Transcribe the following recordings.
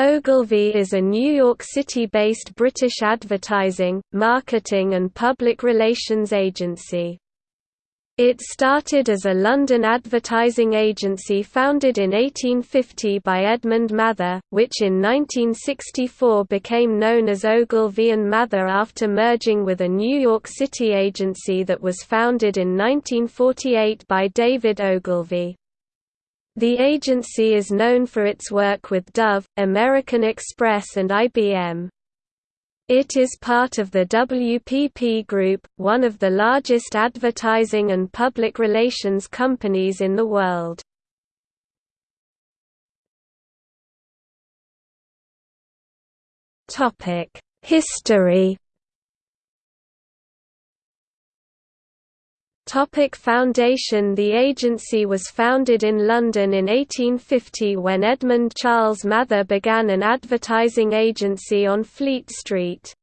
Ogilvy is a New York City-based British advertising, marketing and public relations agency. It started as a London advertising agency founded in 1850 by Edmund Mather, which in 1964 became known as Ogilvy and Mather after merging with a New York City agency that was founded in 1948 by David Ogilvy. The agency is known for its work with Dove, American Express and IBM. It is part of the WPP Group, one of the largest advertising and public relations companies in the world. History Topic Foundation The agency was founded in London in 1850 when Edmund Charles Mather began an advertising agency on Fleet Street.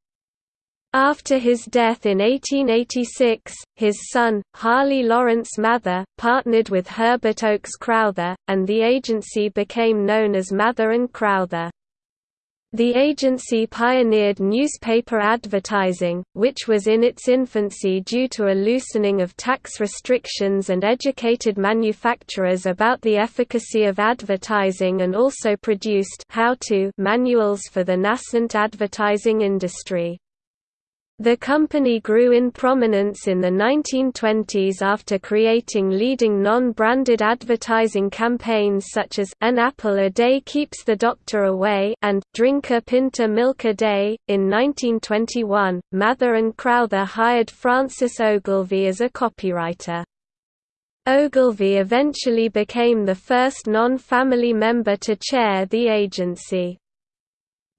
After his death in 1886, his son, Harley Lawrence Mather, partnered with Herbert Oakes Crowther, and the agency became known as Mather & Crowther. The agency pioneered newspaper advertising, which was in its infancy due to a loosening of tax restrictions and educated manufacturers about the efficacy of advertising and also produced how-to manuals for the nascent advertising industry. The company grew in prominence in the 1920s after creating leading non-branded advertising campaigns such as An Apple a Day Keeps the Doctor Away and Drink a Pinta Milk a Day. In 1921, Mather and Crowther hired Francis Ogilvy as a copywriter. Ogilvy eventually became the first non-family member to chair the agency.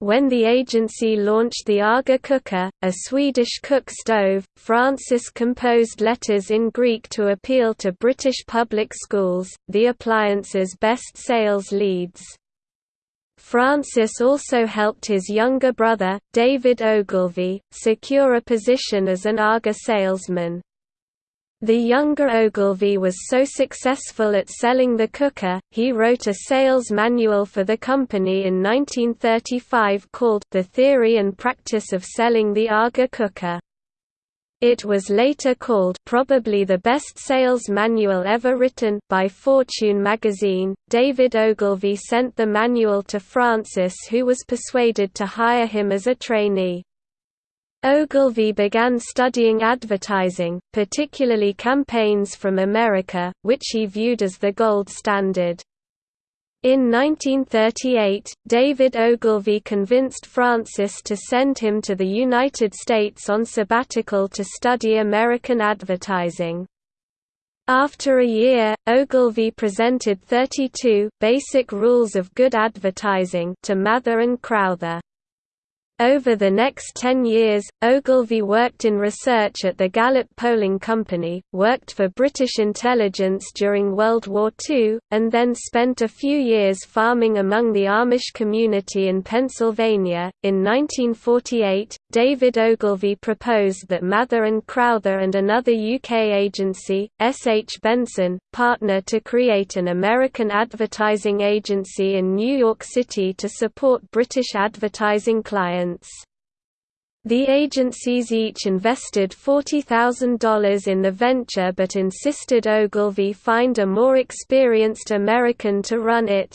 When the agency launched the Aga cooker, a Swedish cook stove, Francis composed letters in Greek to appeal to British public schools, the appliance's best sales leads. Francis also helped his younger brother, David Ogilvy, secure a position as an Aga salesman. The younger Ogilvy was so successful at selling the cooker, he wrote a sales manual for the company in 1935 called The Theory and Practice of Selling the Aga Cooker. It was later called probably the best sales manual ever written by Fortune magazine. David Ogilvy sent the manual to Francis who was persuaded to hire him as a trainee. Ogilvy began studying advertising, particularly campaigns from America, which he viewed as the gold standard. In 1938, David Ogilvy convinced Francis to send him to the United States on sabbatical to study American advertising. After a year, Ogilvy presented 32 basic rules of good advertising to Mather and Crowther. Over the next ten years, Ogilvy worked in research at the Gallup Polling Company, worked for British intelligence during World War II, and then spent a few years farming among the Amish community in Pennsylvania. In 1948, David Ogilvy proposed that Mather and Crowther and another UK agency, S. H. Benson, partner to create an American advertising agency in New York City to support British advertising clients. The agencies each invested $40,000 in the venture but insisted Ogilvy find a more experienced American to run it.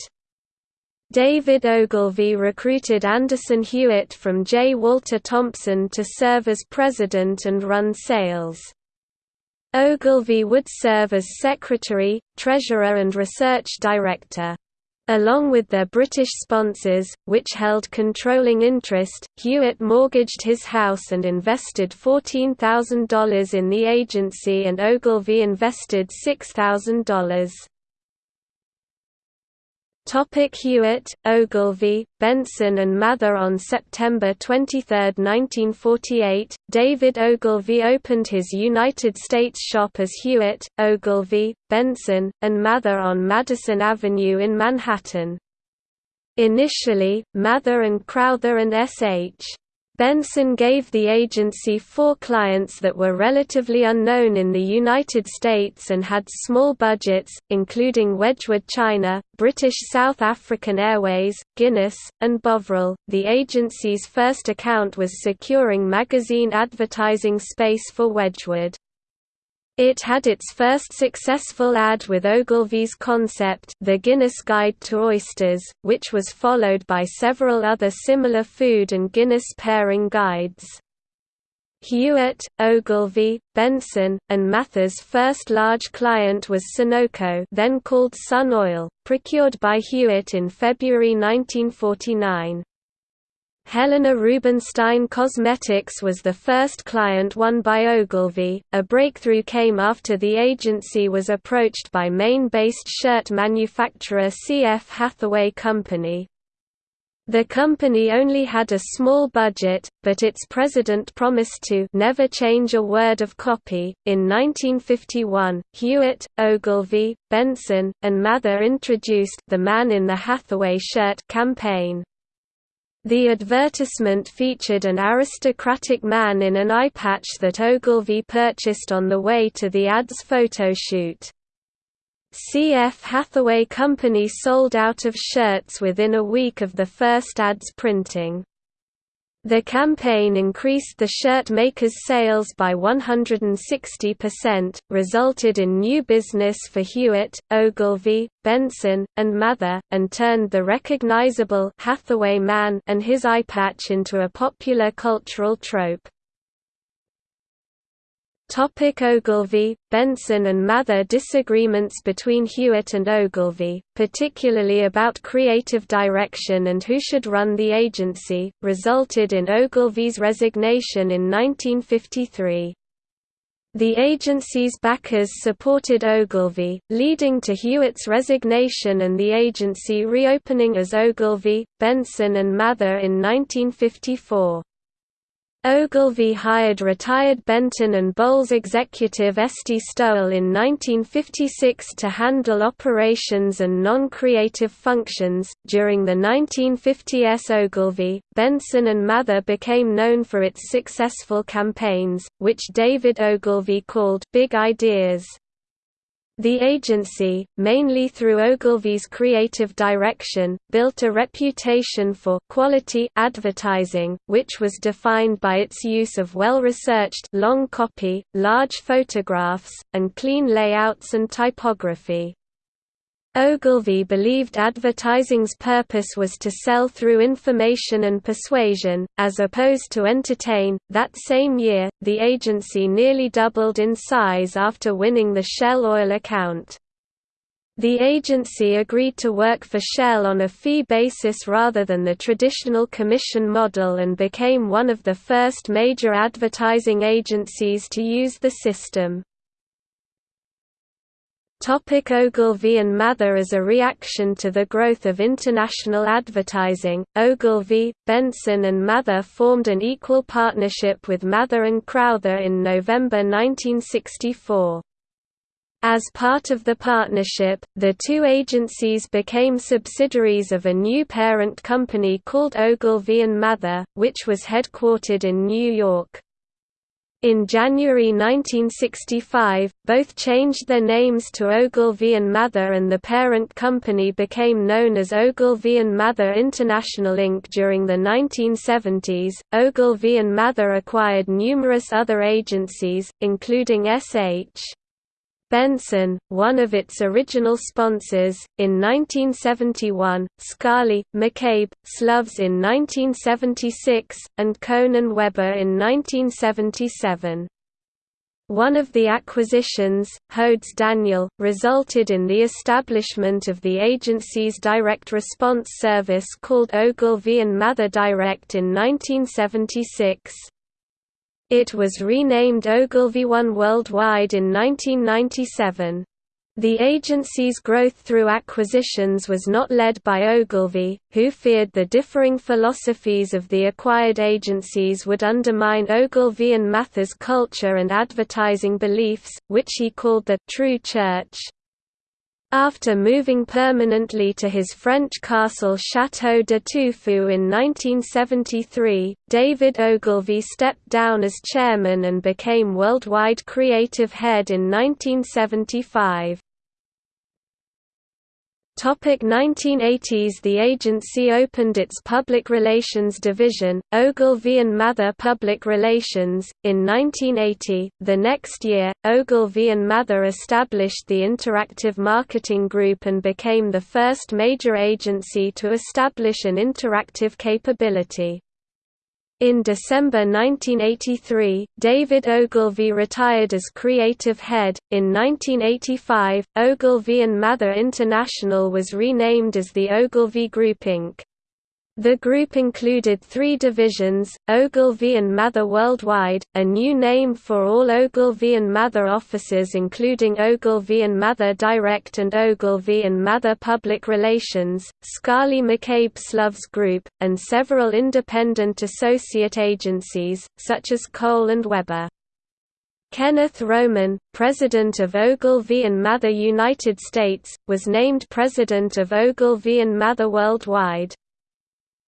David Ogilvy recruited Anderson Hewitt from J. Walter Thompson to serve as president and run sales. Ogilvy would serve as secretary, treasurer and research director. Along with their British sponsors, which held controlling interest, Hewitt mortgaged his house and invested $14,000 in the agency and Ogilvy invested $6,000. Hewitt, Ogilvy, Benson and Mather On September 23, 1948, David Ogilvy opened his United States shop as Hewitt, Ogilvy, Benson, and Mather on Madison Avenue in Manhattan. Initially, Mather and Crowther and S.H. Benson gave the agency four clients that were relatively unknown in the United States and had small budgets, including Wedgwood China, British South African Airways, Guinness, and Bovril. The agency's first account was securing magazine advertising space for Wedgwood. It had its first successful ad with Ogilvy's concept The Guinness Guide to Oysters, which was followed by several other similar food and Guinness pairing guides. Hewitt, Ogilvy, Benson, and Mather's first large client was Sunoco then called Sun Oil, procured by Hewitt in February 1949. Helena Rubinstein Cosmetics was the first client won by Ogilvy. A breakthrough came after the agency was approached by Maine-based shirt manufacturer C.F. Hathaway Company. The company only had a small budget, but its president promised to never change a word of copy. In 1951, Hewitt, Ogilvy, Benson, and Mather introduced the Man in the Hathaway Shirt campaign. The advertisement featured an aristocratic man in an eye patch that Ogilvy purchased on the way to the ad's photo shoot. CF Hathaway Company sold out of shirts within a week of the first ad's printing. The campaign increased the shirt maker's sales by 160%, resulted in new business for Hewitt, Ogilvy, Benson, and Mather, and turned the recognizable Hathaway man and his eye patch into a popular cultural trope. Topic Ogilvy, Benson and Mather Disagreements between Hewitt and Ogilvy, particularly about creative direction and who should run the agency, resulted in Ogilvy's resignation in 1953. The agency's backers supported Ogilvy, leading to Hewitt's resignation and the agency reopening as Ogilvy, Benson and Mather in 1954. Ogilvy hired retired Benton and Bowles executive Esty Stowell in 1956 to handle operations and non-creative functions. During the 1950s Ogilvy, Benson and Mather became known for its successful campaigns, which David Ogilvy called Big Ideas. The agency, mainly through Ogilvy's creative direction, built a reputation for quality advertising, which was defined by its use of well-researched long copy, large photographs, and clean layouts and typography. Ogilvy believed advertising's purpose was to sell through information and persuasion, as opposed to entertain. That same year, the agency nearly doubled in size after winning the Shell Oil account. The agency agreed to work for Shell on a fee basis rather than the traditional commission model and became one of the first major advertising agencies to use the system. Topic Ogilvy and Mather As a reaction to the growth of international advertising, Ogilvy, Benson and Mather formed an equal partnership with Mather and Crowther in November 1964. As part of the partnership, the two agencies became subsidiaries of a new parent company called Ogilvy and Mather, which was headquartered in New York. In January 1965, both changed their names to Ogilvy and Mather and the parent company became known as Ogilvy and Mather International Inc. During the 1970s, Ogilvy and Mather acquired numerous other agencies, including S.H. Benson, one of its original sponsors, in 1971, Scali, McCabe, Sloves in 1976, and Conan and Webber in 1977. One of the acquisitions, Hodes Daniel, resulted in the establishment of the agency's direct response service called Ogilvy and Mather Direct in 1976. It was renamed Ogilvy One Worldwide in 1997. The agency's growth through acquisitions was not led by Ogilvy, who feared the differing philosophies of the acquired agencies would undermine Ogilvy and Mather's culture and advertising beliefs, which he called the «true church». After moving permanently to his French castle Château de Touffu in 1973, David Ogilvy stepped down as chairman and became worldwide creative head in 1975. Topic 1980s The agency opened its public relations division, Ogilvy and Mather Public Relations, in 1980. The next year, Ogilvy and Mather established the Interactive Marketing Group and became the first major agency to establish an interactive capability. In December 1983, David Ogilvy retired as creative head. In 1985, Ogilvy and Mather International was renamed as the Ogilvy Group Inc. The group included three divisions, Ogilvy and Mather Worldwide, a new name for all Ogilvy and Mather offices including Ogilvy and Mather Direct and Ogilvy and Mather Public Relations, Scali McCabe Sloves Group, and several independent associate agencies, such as Cole and Weber. Kenneth Roman, president of Ogilvy and Mather United States, was named president of Ogilvy and Mather Worldwide.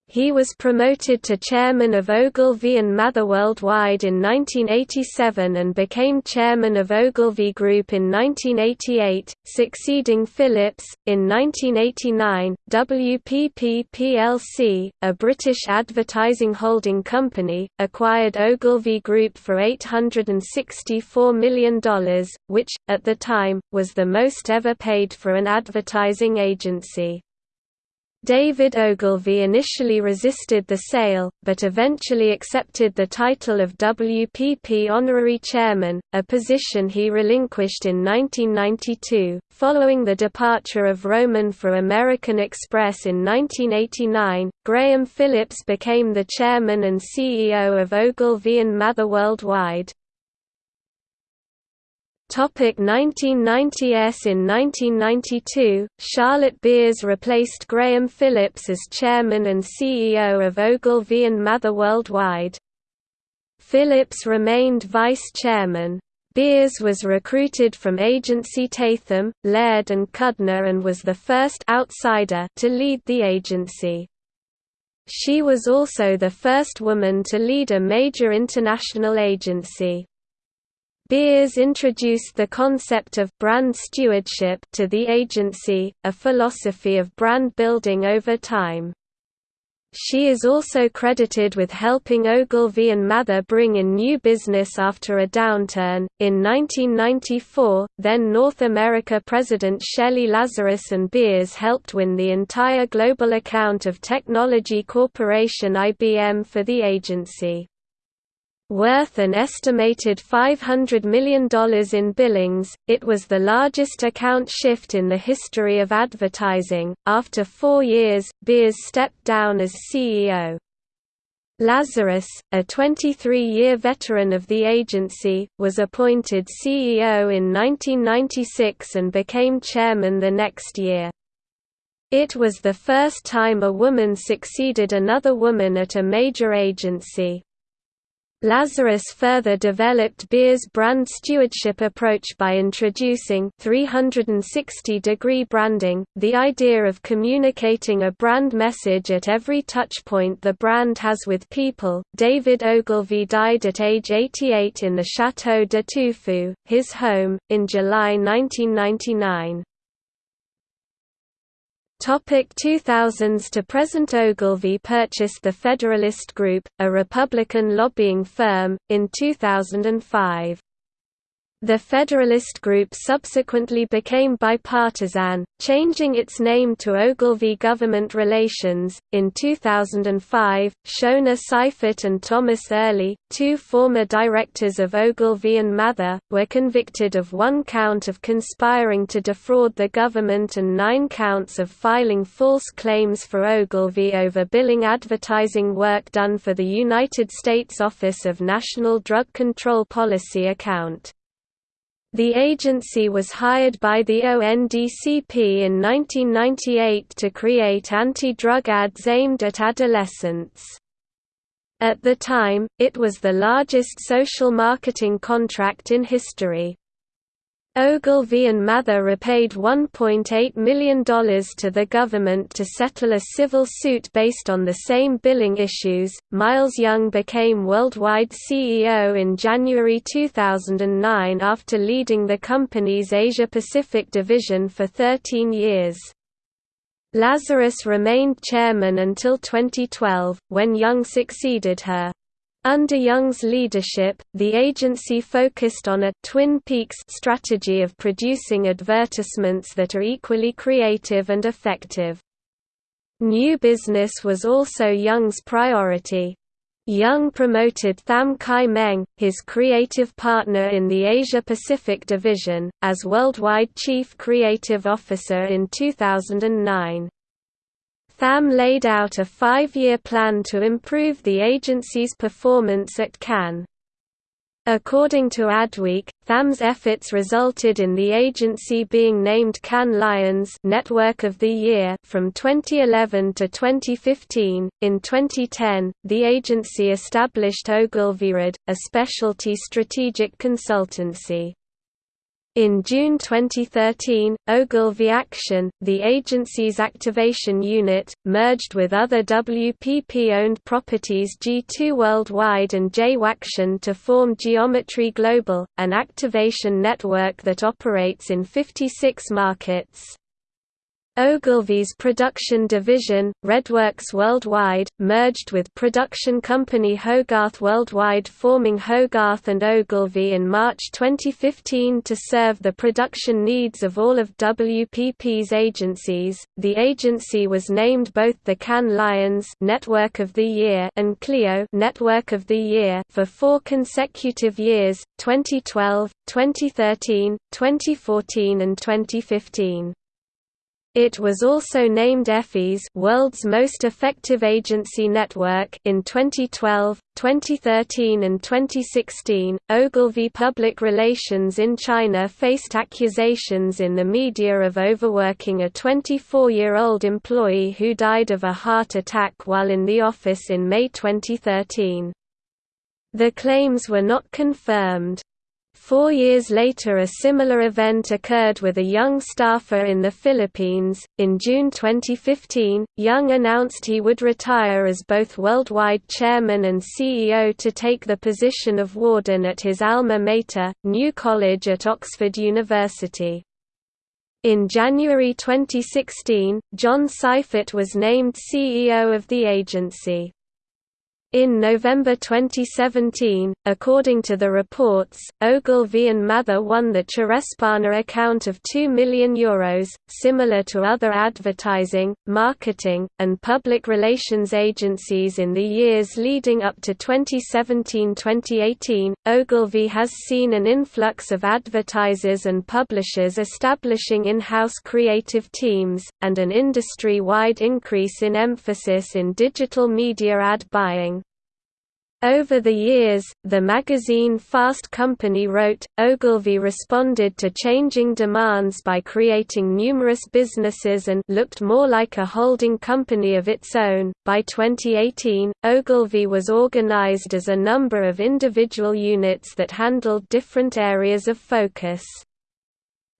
He was promoted to chairman of Ogilvy and Mather Worldwide in 1987 and became chairman of Ogilvy Group in 1988, succeeding Phillips. In 1989, WPP plc, a British advertising holding company, acquired Ogilvy Group for $864 million, which, at the time, was the most ever paid for an advertising agency. David Ogilvy initially resisted the sale, but eventually accepted the title of WPP Honorary Chairman, a position he relinquished in 1992. Following the departure of Roman for American Express in 1989, Graham Phillips became the chairman and CEO of Ogilvy and Mather Worldwide. Topic 1990s In 1992, Charlotte Beers replaced Graham Phillips as chairman and CEO of Ogilvy and Mather Worldwide. Phillips remained vice chairman. Beers was recruited from agency Tatham, Laird and Kudner and was the first outsider to lead the agency. She was also the first woman to lead a major international agency. Beers introduced the concept of brand stewardship to the agency, a philosophy of brand building over time. She is also credited with helping Ogilvy and Mather bring in new business after a downturn. In 1994, then North America President Shelley Lazarus and Beers helped win the entire global account of technology corporation IBM for the agency. Worth an estimated $500 million in billings, it was the largest account shift in the history of advertising. After four years, Beers stepped down as CEO. Lazarus, a 23-year veteran of the agency, was appointed CEO in 1996 and became chairman the next year. It was the first time a woman succeeded another woman at a major agency. Lazarus further developed Beer's brand stewardship approach by introducing 360-degree branding, the idea of communicating a brand message at every touchpoint the brand has with people. David Ogilvy died at age 88 in the Château de Touffu, his home, in July 1999. Topic 2000s to present Ogilvy purchased the Federalist Group, a Republican lobbying firm, in 2005. The Federalist Group subsequently became bipartisan, changing its name to Ogilvy Government Relations. In 2005, Shona Seifert and Thomas Early, two former directors of Ogilvy and Mather, were convicted of one count of conspiring to defraud the government and nine counts of filing false claims for Ogilvy over billing advertising work done for the United States Office of National Drug Control Policy account. The agency was hired by the ONDCP in 1998 to create anti-drug ads aimed at adolescents. At the time, it was the largest social marketing contract in history. Ogilvy and Mather repaid $1.8 million to the government to settle a civil suit based on the same billing issues. Miles Young became worldwide CEO in January 2009 after leading the company's Asia Pacific division for 13 years. Lazarus remained chairman until 2012, when Young succeeded her. Under Young's leadership, the agency focused on a «Twin Peaks» strategy of producing advertisements that are equally creative and effective. New business was also Young's priority. Young promoted Tham Kai Meng, his creative partner in the Asia-Pacific division, as worldwide chief creative officer in 2009. Tham laid out a five-year plan to improve the agency's performance at Cannes. According to Adweek, Tham's efforts resulted in the agency being named Cannes Lions Network of the Year from 2011 to 2015. In 2010, the agency established Ogilvyred, a specialty strategic consultancy. In June 2013, Ogilvy Action, the agency's activation unit, merged with other WPP-owned properties G2 Worldwide and JWAction to form Geometry Global, an activation network that operates in 56 markets. Ogilvy's production division, Redworks Worldwide, merged with production company Hogarth Worldwide forming Hogarth and Ogilvy in March 2015 to serve the production needs of all of WPP's agencies. The agency was named both the Cannes Lions Network of the Year and Clio Network of the Year for four consecutive years, 2012, 2013, 2014 and 2015. It was also named Effie's World's Most Effective Agency Network in 2012, 2013 and 2016. Ogilvy Public Relations in China faced accusations in the media of overworking a 24-year-old employee who died of a heart attack while in the office in May 2013. The claims were not confirmed. Four years later, a similar event occurred with a young staffer in the Philippines. In June 2015, Young announced he would retire as both worldwide chairman and CEO to take the position of warden at his alma mater, New College at Oxford University. In January 2016, John Seifert was named CEO of the agency. In November 2017, according to the reports, Ogilvy and Mather won the Charespana account of €2 million, Euros, similar to other advertising, marketing, and public relations agencies in the years leading up to 2017-2018. Ogilvy has seen an influx of advertisers and publishers establishing in-house creative teams, and an industry-wide increase in emphasis in digital media ad buying. Over the years, the magazine Fast Company wrote, Ogilvy responded to changing demands by creating numerous businesses and looked more like a holding company of its own. By 2018, Ogilvy was organized as a number of individual units that handled different areas of focus.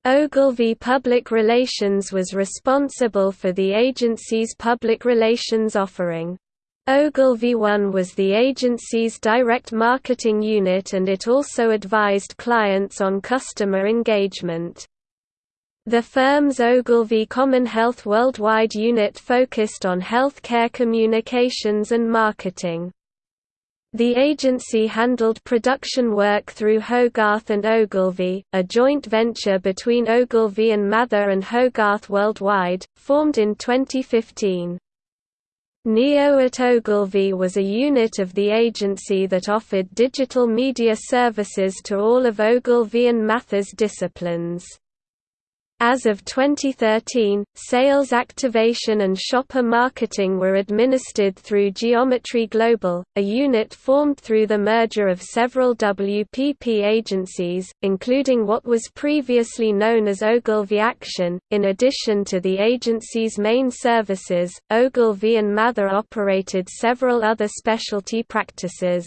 Ogilvy Public Relations was responsible for the agency's public relations offering. Ogilvy One was the agency's direct marketing unit and it also advised clients on customer engagement. The firm's Ogilvy Common Health Worldwide unit focused on healthcare communications and marketing. The agency handled production work through Hogarth and Ogilvy, a joint venture between Ogilvy and Mather and Hogarth Worldwide, formed in 2015. Neo at Ogilvy was a unit of the agency that offered digital media services to all of Ogilvy and Mather's disciplines. As of 2013, sales activation and shopper marketing were administered through Geometry Global, a unit formed through the merger of several WPP agencies, including what was previously known as Ogilvy Action. In addition to the agency's main services, Ogilvy and Mather operated several other specialty practices.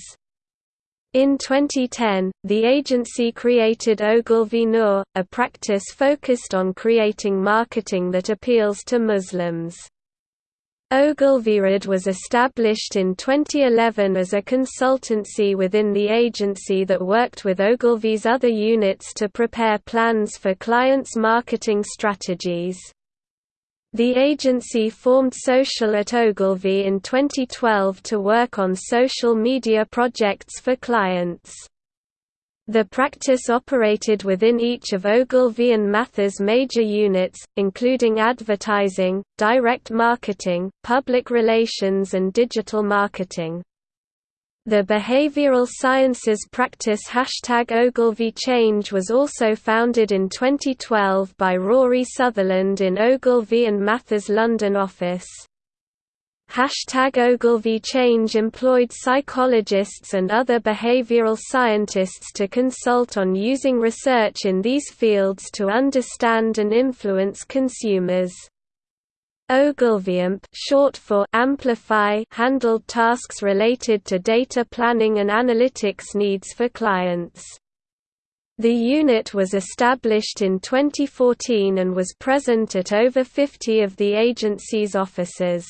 In 2010, the agency created Ogilvy Noor, a practice focused on creating marketing that appeals to Muslims. Ogilvyred was established in 2011 as a consultancy within the agency that worked with Ogilvy's other units to prepare plans for clients' marketing strategies. The agency formed Social at Ogilvy in 2012 to work on social media projects for clients. The practice operated within each of Ogilvy and Mather's major units, including advertising, direct marketing, public relations and digital marketing. The behavioral sciences practice Hashtag Ogilvy Change was also founded in 2012 by Rory Sutherland in Ogilvy and Mather's London office. Hashtag Ogilvy Change employed psychologists and other behavioral scientists to consult on using research in these fields to understand and influence consumers. OgilvyAMP short for Amplify handled tasks related to data planning and analytics needs for clients. The unit was established in 2014 and was present at over 50 of the agency's offices.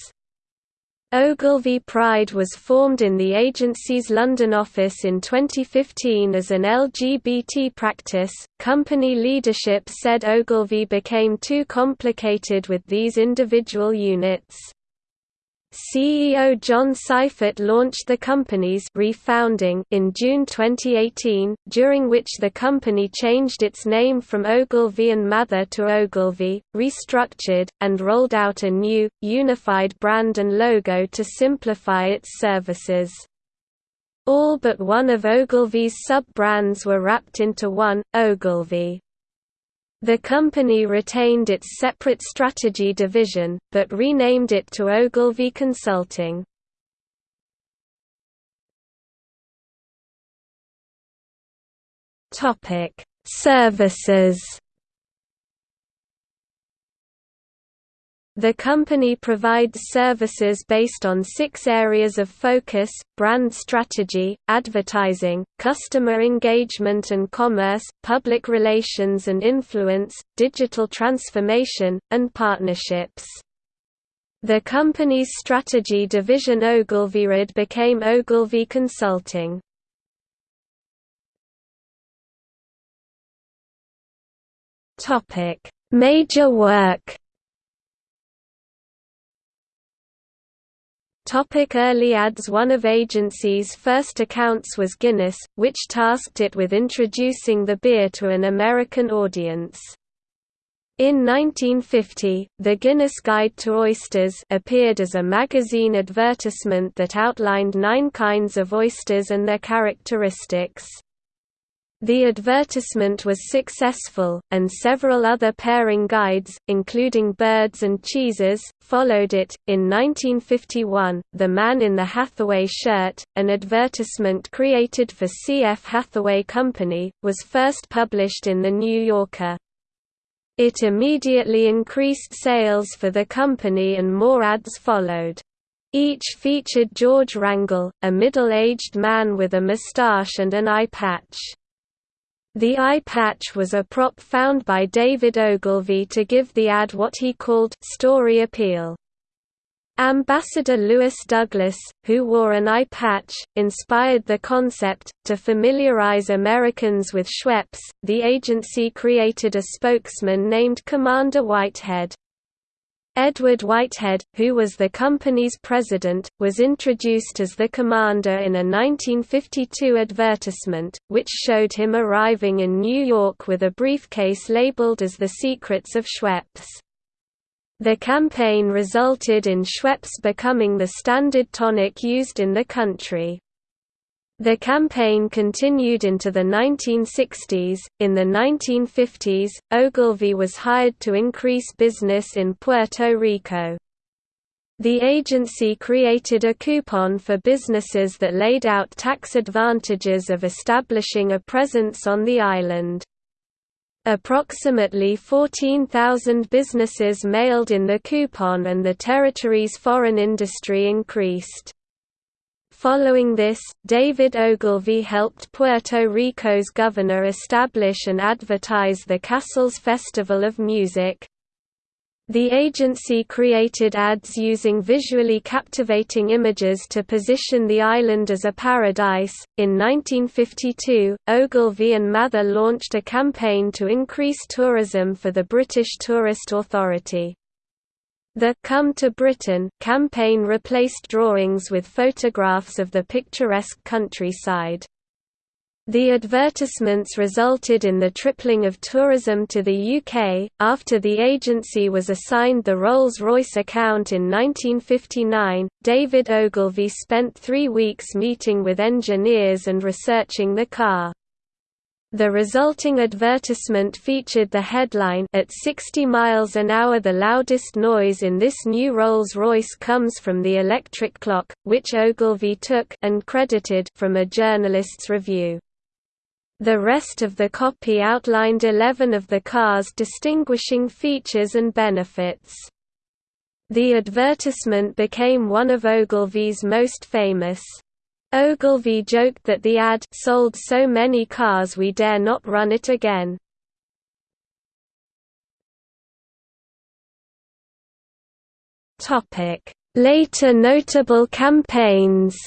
Ogilvy Pride was formed in the agency's London office in 2015 as an LGBT practice. Company leadership said Ogilvy became too complicated with these individual units. CEO John Seifert launched the company's refounding in June 2018, during which the company changed its name from Ogilvy and Mather to Ogilvy, restructured, and rolled out a new, unified brand and logo to simplify its services. All but one of Ogilvy's sub-brands were wrapped into one, Ogilvy. The company retained its separate strategy division, but renamed it to Ogilvy Consulting. Services The company provides services based on six areas of focus, brand strategy, advertising, customer engagement and commerce, public relations and influence, digital transformation, and partnerships. The company's strategy division Ogilvyred became Ogilvy Consulting. Major work Topic early ads One of agency's first accounts was Guinness, which tasked it with introducing the beer to an American audience. In 1950, the Guinness Guide to Oysters appeared as a magazine advertisement that outlined nine kinds of oysters and their characteristics. The advertisement was successful, and several other pairing guides, including birds and cheeses, followed it. In 1951, The Man in the Hathaway Shirt, an advertisement created for C.F. Hathaway Company, was first published in The New Yorker. It immediately increased sales for the company and more ads followed. Each featured George Wrangell, a middle-aged man with a mustache and an eye patch. The eye patch was a prop found by David Ogilvy to give the ad what he called story appeal. Ambassador Lewis Douglas, who wore an eye patch, inspired the concept. To familiarize Americans with Schweppes, the agency created a spokesman named Commander Whitehead. Edward Whitehead, who was the company's president, was introduced as the commander in a 1952 advertisement, which showed him arriving in New York with a briefcase labeled as The Secrets of Schweppes. The campaign resulted in Schweppes becoming the standard tonic used in the country. The campaign continued into the 1960s. In the 1950s, Ogilvy was hired to increase business in Puerto Rico. The agency created a coupon for businesses that laid out tax advantages of establishing a presence on the island. Approximately 14,000 businesses mailed in the coupon and the territory's foreign industry increased. Following this, David Ogilvy helped Puerto Rico's governor establish and advertise the Casals Festival of Music. The agency created ads using visually captivating images to position the island as a paradise. In 1952, Ogilvy and Mather launched a campaign to increase tourism for the British Tourist Authority. The Come to Britain campaign replaced drawings with photographs of the picturesque countryside. The advertisements resulted in the tripling of tourism to the UK. After the agency was assigned the Rolls Royce account in 1959, David Ogilvy spent three weeks meeting with engineers and researching the car. The resulting advertisement featured the headline At 60 miles an hour the loudest noise in this new Rolls-Royce comes from the electric clock, which Ogilvy took and credited from a journalist's review. The rest of the copy outlined 11 of the car's distinguishing features and benefits. The advertisement became one of Ogilvy's most famous. Ogilvy joked that the ad sold so many cars we dare not run it again. Later notable campaigns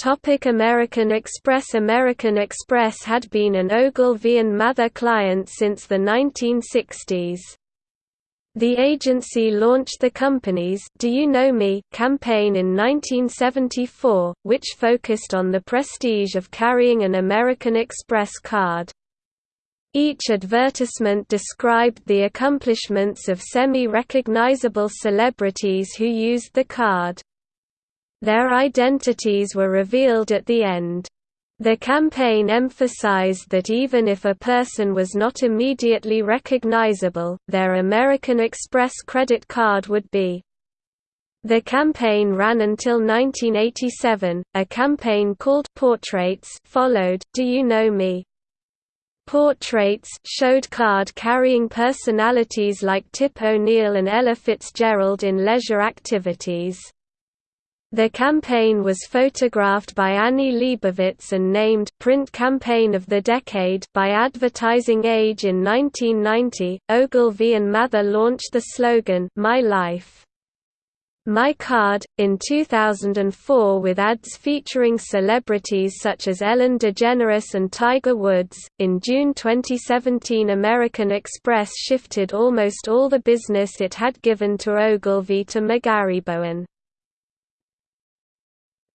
Topic American Express American Express had been an Ogilvy and Mather client since the 1960s. The agency launched the company's Do You Know Me campaign in 1974, which focused on the prestige of carrying an American Express card. Each advertisement described the accomplishments of semi-recognizable celebrities who used the card. Their identities were revealed at the end. The campaign emphasized that even if a person was not immediately recognizable, their American Express credit card would be. The campaign ran until 1987. A campaign called Portraits followed. Do you know me? Portraits showed card-carrying personalities like Tip O'Neill and Ella Fitzgerald in leisure activities. The campaign was photographed by Annie Leibovitz and named Print Campaign of the Decade by Advertising Age in 1990. Ogilvy and Mather launched the slogan My Life. My Card, in 2004 with ads featuring celebrities such as Ellen DeGeneres and Tiger Woods. In June 2017, American Express shifted almost all the business it had given to Ogilvy to McGarry-Bowen.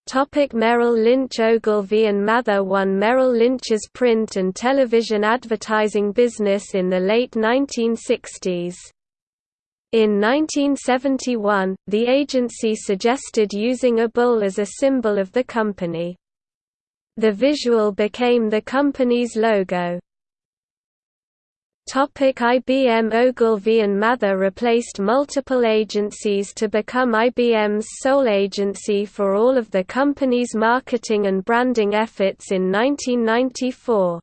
Topic Merrill Lynch Ogilvy and Mather won Merrill Lynch's print and television advertising business in the late 1960s. In 1971, the agency suggested using a bull as a symbol of the company. The visual became the company's logo. Topic IBM Ogilvy and Mather replaced multiple agencies to become IBM's sole agency for all of the company's marketing and branding efforts in 1994.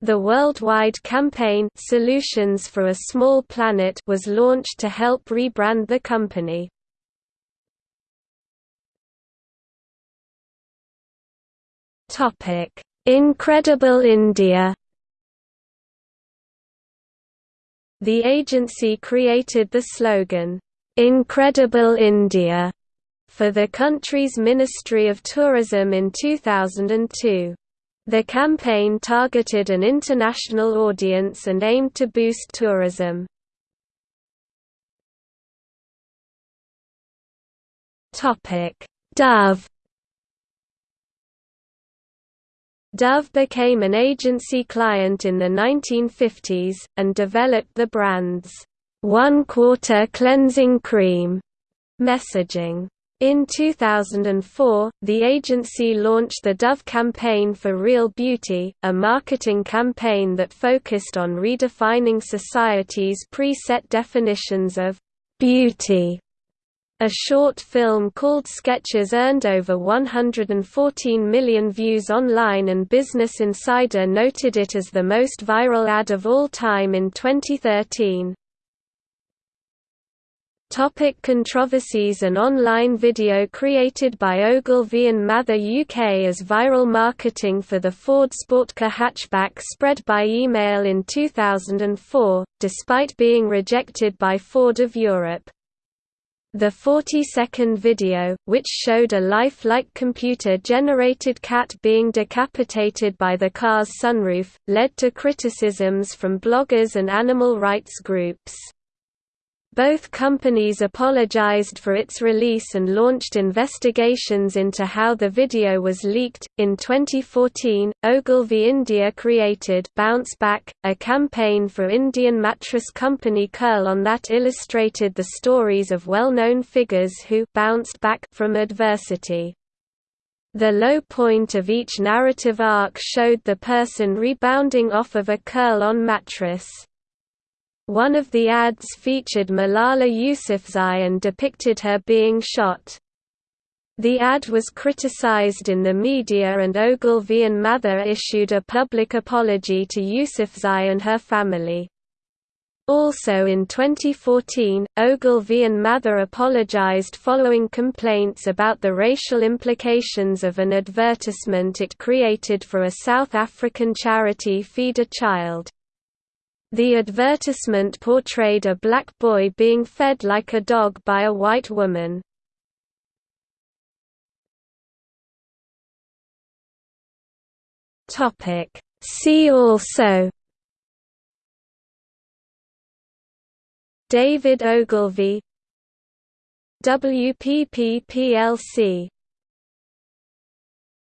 The worldwide campaign Solutions for a Small Planet was launched to help rebrand the company. Incredible India The agency created the slogan, "'Incredible India' for the country's Ministry of Tourism in 2002. The campaign targeted an international audience and aimed to boost tourism. Dove Dove became an agency client in the 1950s, and developed the brand's one-quarter cleansing cream messaging. In 2004, the agency launched the Dove campaign for Real Beauty, a marketing campaign that focused on redefining society's preset definitions of beauty a short film called Sketches earned over 114 million views online and Business Insider noted it as the most viral ad of all time in 2013. Topic controversies An online video created by Ogilvy and Mather UK as viral marketing for the Ford SportKa hatchback spread by email in 2004, despite being rejected by Ford of Europe. The 40-second video, which showed a lifelike computer-generated cat being decapitated by the car's sunroof, led to criticisms from bloggers and animal rights groups. Both companies apologized for its release and launched investigations into how the video was leaked. In 2014, Ogilvy India created Bounce Back, a campaign for Indian mattress company Kurl-on that illustrated the stories of well-known figures who bounced back from adversity. The low point of each narrative arc showed the person rebounding off of a Kurl-on mattress. One of the ads featured Malala Yousafzai and depicted her being shot. The ad was criticized in the media and Ogilvy and Mather issued a public apology to Yousafzai and her family. Also in 2014, Ogilvy and Mather apologized following complaints about the racial implications of an advertisement it created for a South African charity Feed a Child. The advertisement portrayed a black boy being fed like a dog by a white woman. See also David Ogilvy WPP plc